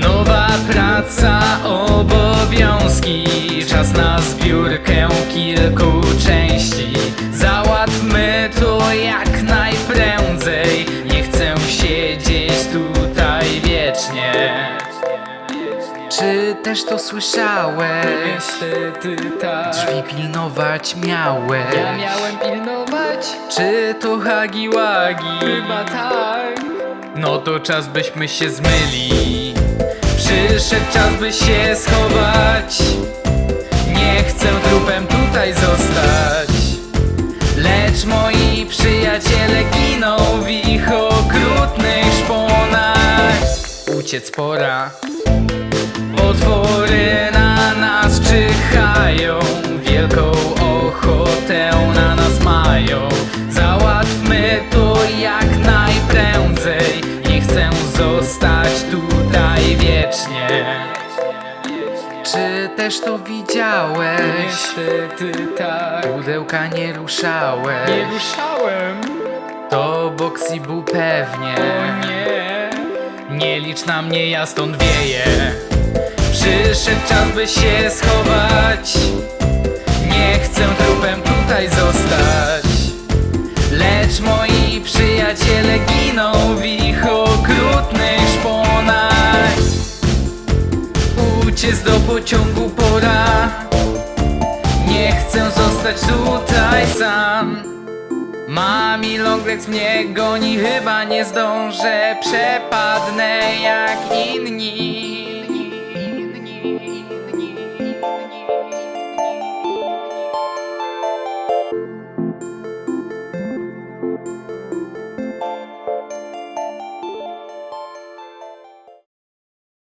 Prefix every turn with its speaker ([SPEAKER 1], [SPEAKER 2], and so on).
[SPEAKER 1] Nowa praca, obowiązki. Czas na zbiórkę kilku części wiecznie Czy też to słyszałeś? Niestety tak Drzwi pilnować miałeś
[SPEAKER 2] Ja miałem pilnować?
[SPEAKER 1] Czy to hagi wagi?
[SPEAKER 2] Chyba tak.
[SPEAKER 1] No to czas byśmy się zmyli Przyszedł czas by się schować Nie chcę trupem tutaj zostać Lecz moi przyjaciele giną w ich okrutnych Uciec pora Potwory na nas czyhają Wielką ochotę na nas mają Załatwmy to jak najprędzej Nie chcę zostać tutaj wiecznie Czy też to widziałeś?
[SPEAKER 2] Niestety tak.
[SPEAKER 1] Pudełka nie ruszałeś
[SPEAKER 2] Nie ruszałem.
[SPEAKER 1] To Boxy był pewnie nie. licz na mnie, ja stąd wieję. Przyszedł czas, by się schować. Nie chcę trupem tutaj zostać. Lecz moi przyjaciele giną w ich okrutnych szponach. Uciec do pociągu pora. Nie chcę zostać tutaj sam Mami Longlegs mnie goni, chyba nie zdążę. Przepadnę jak inni